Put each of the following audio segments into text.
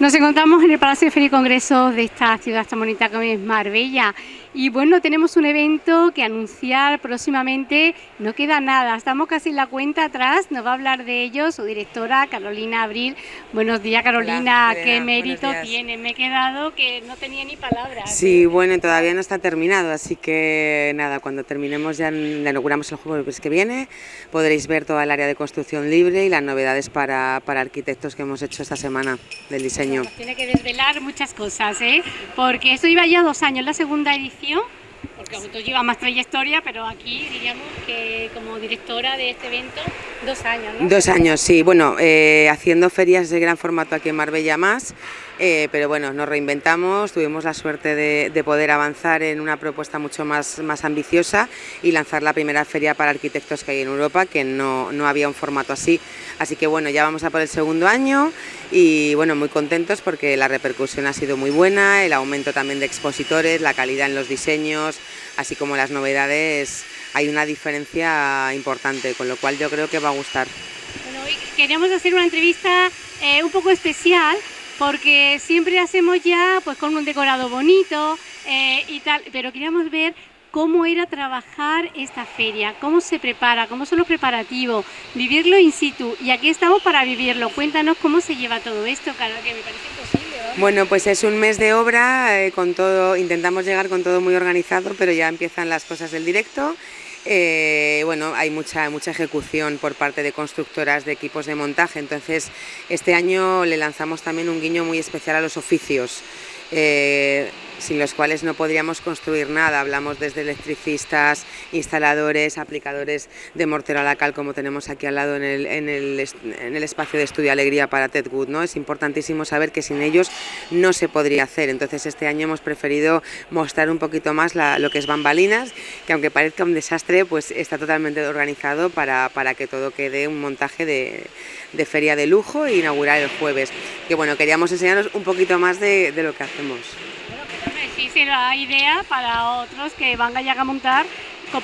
Nos encontramos en el Palacio de Feria y Congresos de esta ciudad tan bonita como es Marbella. Y bueno, tenemos un evento que anunciar próximamente. No queda nada, estamos casi en la cuenta atrás. Nos va a hablar de ello su directora Carolina Abril. Buenos días, Carolina. ¿Qué mérito tiene? Me he quedado que no tenía ni palabras. Sí, bueno, todavía no está terminado, así que nada, cuando terminemos ya inauguramos el jueves que viene. Podréis ver toda el área de construcción libre y las novedades para, para arquitectos que hemos hecho esta semana del diseño tiene que desvelar muchas cosas, ¿eh? porque esto iba ya dos años, la segunda edición, porque tú lleva más trayectoria, pero aquí diríamos que como directora de este evento, dos años. Dos años, sí. Bueno, eh, haciendo ferias de gran formato aquí en Marbella más, eh, pero bueno, nos reinventamos, tuvimos la suerte de, poder avanzar en una propuesta mucho más, más ambiciosa y lanzar la primera feria para arquitectos que hay en Europa, que no, no había un formato así. Así que bueno, ya vamos a por el segundo año y bueno, muy contentos porque la repercusión ha sido muy buena, el aumento también de expositores, la calidad en los diseños, así como las novedades, hay una diferencia importante, con lo cual yo creo que va a gustar. Bueno, hoy queríamos hacer una entrevista eh, un poco especial porque siempre hacemos ya pues con un decorado bonito eh, y tal, pero queríamos ver cómo era trabajar esta feria, cómo se prepara, cómo son los preparativos, vivirlo in situ y aquí estamos para vivirlo. Cuéntanos cómo se lleva todo esto, claro que me parece imposible. Bueno, pues es un mes de obra, eh, con todo, intentamos llegar con todo muy organizado, pero ya empiezan las cosas del directo eh, bueno, hay mucha, mucha ejecución por parte de constructoras de equipos de montaje, entonces este año le lanzamos también un guiño muy especial a los oficios. Eh, sin los cuales no podríamos construir nada. Hablamos desde electricistas, instaladores, aplicadores de mortero a la cal, como tenemos aquí al lado en el, en el, en el espacio de estudio Alegría para Ted Wood. ¿no? Es importantísimo saber que sin ellos no se podría hacer. Entonces este año hemos preferido mostrar un poquito más lo que es bambalinas, que aunque parezca un desastre, pues está totalmente organizado para, para que todo quede un montaje de, de feria de lujo e inaugurar el jueves. Que bueno, queríamos enseñaros un poquito más de, de lo que hacemos será idea para otros que van a llegar a montar,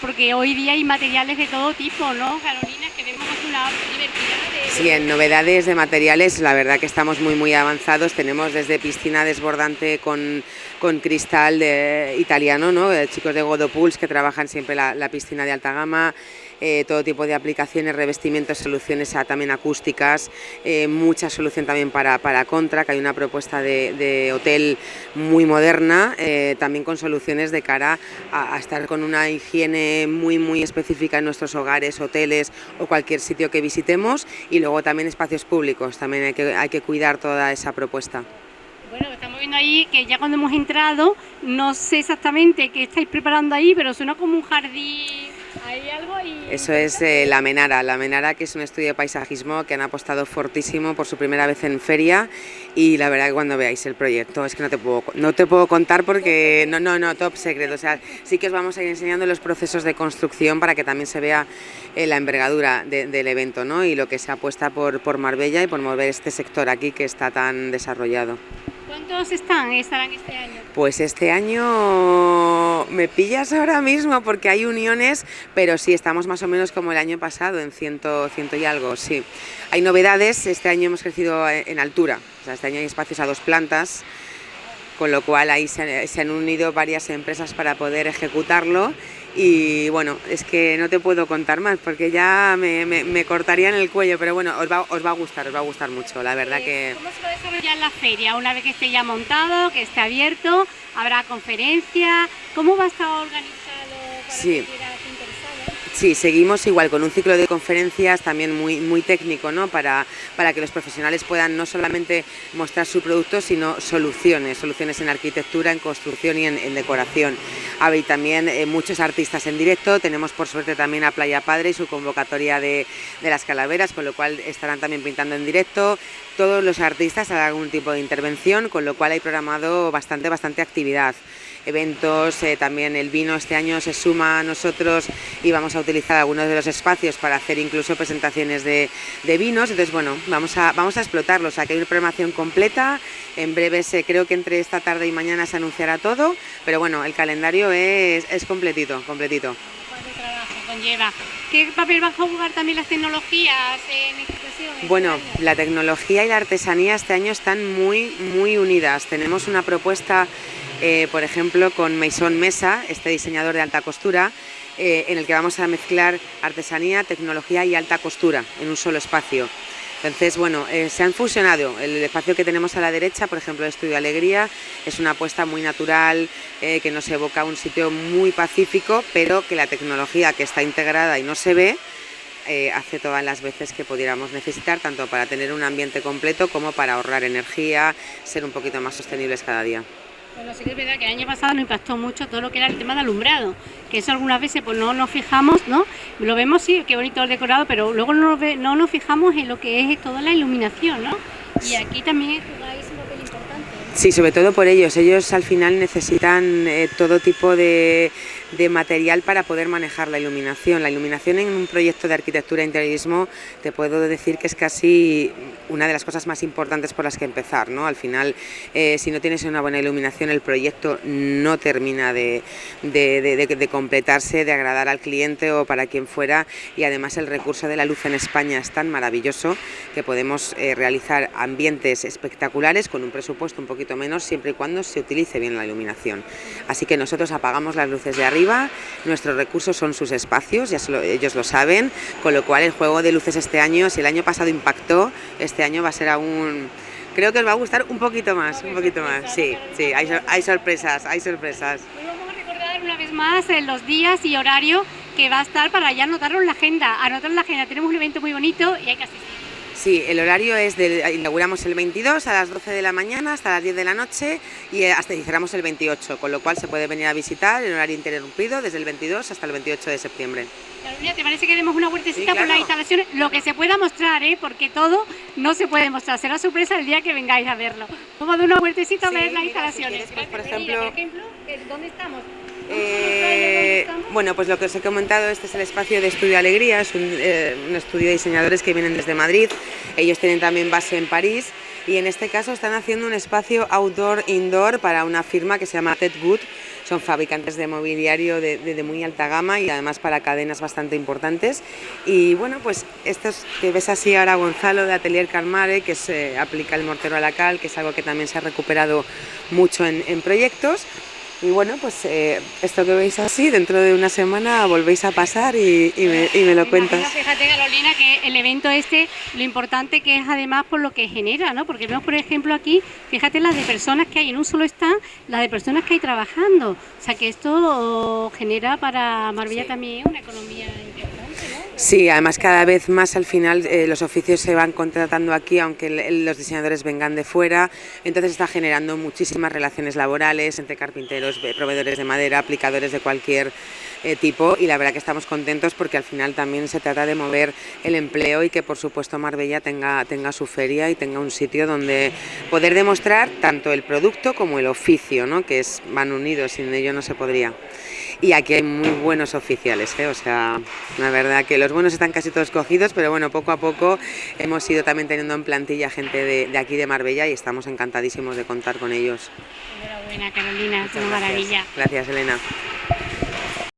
porque hoy día hay materiales de todo tipo, ¿no, Carolina? Que vemos una diversidad de... Sí, en novedades de materiales, la verdad que estamos muy, muy avanzados. Tenemos desde piscina desbordante con, con cristal de, italiano, ¿no? chicos de Godopuls que trabajan siempre la piscina de alta gama, eh, todo tipo de aplicaciones, revestimientos, soluciones también acústicas, eh, mucha solución también para, para, contra, que hay una propuesta de, hotel muy moderna, eh, también con soluciones de cara a, estar con una higiene muy muy específica en nuestros hogares, hoteles o cualquier sitio que visitemos y luego también espacios públicos, también hay que, hay que cuidar toda esa propuesta. Bueno, estamos viendo ahí que ya cuando hemos entrado, no sé exactamente qué estáis preparando ahí, pero suena como un jardín eso es eh, La Menara, La Menara que es un estudio de paisajismo que han apostado fortísimo por su primera vez en feria y la verdad que cuando veáis el proyecto es que no te puedo, no te puedo contar porque no, no, no, top secret, o sea, sí que os vamos a ir enseñando los procesos de construcción para que también se vea eh, la envergadura del evento ¿no? y lo que se apuesta por, por Marbella y por mover este sector aquí que está tan desarrollado. ¿Cuántos están, estarán este año? Pues este año me pillas ahora mismo porque hay uniones, pero sí, estamos más o menos como el año pasado, en ciento, ciento y algo, sí. Hay novedades, este año hemos crecido en altura, este año hay espacios a dos plantas, con lo cual ahí se, se han unido varias empresas para poder ejecutarlo y bueno, es que no te puedo contar más porque ya me, me, cortarían el cuello, pero bueno, os va, os va a gustar, os va a gustar mucho, la verdad que... ¿Cómo se va a desarrollar la feria? Una vez que esté ya montado, que esté abierto, habrá conferencia, ¿cómo va a estar organizado para sí. Sí, seguimos igual con un ciclo de conferencias también muy, muy técnico, ¿no? Para, para que los profesionales puedan no solamente mostrar su producto, sino soluciones, soluciones en arquitectura, en construcción y en, decoración. Hay también eh, muchos artistas en directo, tenemos por suerte también a Playa Padre y su convocatoria de, de las calaveras, con lo cual estarán también pintando en directo. Todos los artistas harán algún tipo de intervención, con lo cual hay programado bastante, bastante actividad eventos, eh, también el vino este año se suma a nosotros y vamos a utilizar algunos de los espacios para hacer incluso presentaciones de, vinos, entonces bueno, vamos a, vamos a explotarlos, o hay una programación completa, en breve se, creo que entre esta tarde y mañana se anunciará todo, pero bueno, el calendario es, es completito, completito. ¿Cuánto trabajo conlleva ¿Qué papel van a jugar también las tecnologías en institución? Bueno, la tecnología y la artesanía este año están muy, muy unidas. Tenemos una propuesta, eh, por ejemplo, con Maison Mesa, este diseñador de alta costura, eh, en el que vamos a mezclar artesanía, tecnología y alta costura en un solo espacio. Entonces, bueno, eh, se han fusionado. El espacio que tenemos a la derecha, por ejemplo, el Estudio Alegría, es una apuesta muy natural, que nos evoca un sitio muy pacífico, pero que la tecnología que está integrada y no se ve, hace todas las veces que pudiéramos necesitar, tanto para tener un ambiente completo como para ahorrar energía, ser un poquito más sostenibles cada día. Bueno, sí que es verdad que el año pasado nos impactó mucho todo lo que era el tema de alumbrado, que eso algunas veces pues no nos fijamos, ¿no? Lo vemos, sí, qué bonito el decorado, pero luego no, no nos fijamos en lo que es toda la iluminación, ¿no? Y aquí también jugáis un papel importante. Sí, sobre todo por ellos. Ellos al final necesitan eh, todo tipo de, material para poder manejar la iluminación. La iluminación en un proyecto de arquitectura e interiorismo te puedo decir que es casi una de las cosas más importantes por las que empezar. ¿no? Al final, eh, si no tienes una buena iluminación, el proyecto no termina de, completarse, de agradar al cliente o para quien fuera. Y además el recurso de la luz en España es tan maravilloso que podemos eh, realizar ambientes espectaculares con un presupuesto un poquito menos siempre y cuando se utilice bien la iluminación. Así que nosotros apagamos las luces de arriba, nuestros recursos son sus espacios, ya lo, ellos lo saben, con lo cual el juego de luces este año, si el año pasado impactó, este año va a ser aún... Creo que os va a gustar un poquito más, un poquito más, sí, sí, hay, hay sorpresas, hay sorpresas. Hoy vamos a recordar una vez más los días y horario que va a estar para ya anotarlo en la agenda, anotarlo en la agenda, tenemos un evento muy bonito y hay que asistir. Sí, el horario es, de, inauguramos el 22 a las 12 de la mañana hasta las 10 de la noche y eh, hasta cerramos el 28, con lo cual se puede venir a visitar en horario interrumpido desde el 22 hasta el 28 de septiembre. Carolina, ¿te parece que demos una vueltecita sí, claro. por las instalaciones? Lo que se pueda mostrar, ¿eh? porque todo no se puede mostrar, será sorpresa el día que vengáis a verlo. Vamos a dar una vueltecita a ver las instalaciones. Si quieres, pues, por ejemplo, ¿dónde estamos? Eh, bueno, pues lo que os he comentado, este es el espacio de Estudio Alegría, es un, eh, un, estudio de diseñadores que vienen desde Madrid, ellos tienen también base en París. Y en este caso están haciendo un espacio outdoor-indoor para una firma que se llama Ted Good, son fabricantes de mobiliario de, muy alta gama y además para cadenas bastante importantes. Y bueno, pues estos que ves así ahora Gonzalo de Atelier Calmare, que se aplica el mortero a la cal, que es algo que también se ha recuperado mucho en proyectos, y bueno, pues eh, esto que veis así, dentro de una semana volvéis a pasar y, y, me, y me, lo cuentas. Fíjate, Carolina, que el evento este, lo importante que es además por lo que genera, ¿no? Porque vemos, por ejemplo, aquí, fíjate las de personas que hay en un solo stand, las de personas que hay trabajando. O sea, que esto genera para Marbella sí. también una economía Sí, además cada vez más al final eh, los oficios se van contratando aquí, aunque los diseñadores vengan de fuera, entonces está generando muchísimas relaciones laborales entre carpinteros, proveedores de madera, aplicadores de cualquier eh, tipo y la verdad que estamos contentos porque al final también se trata de mover el empleo y que por supuesto Marbella tenga, tenga su feria y tenga un sitio donde poder demostrar tanto el producto como el oficio, ¿no? que es, van unidos, sin ello no se podría. Y aquí hay muy buenos oficiales, ¿eh? o sea, la verdad que los buenos están casi todos cogidos, pero bueno, poco a poco hemos ido también teniendo en plantilla gente de, de aquí de Marbella y estamos encantadísimos de contar con ellos. Enhorabuena Carolina, es una maravilla. Gracias Elena.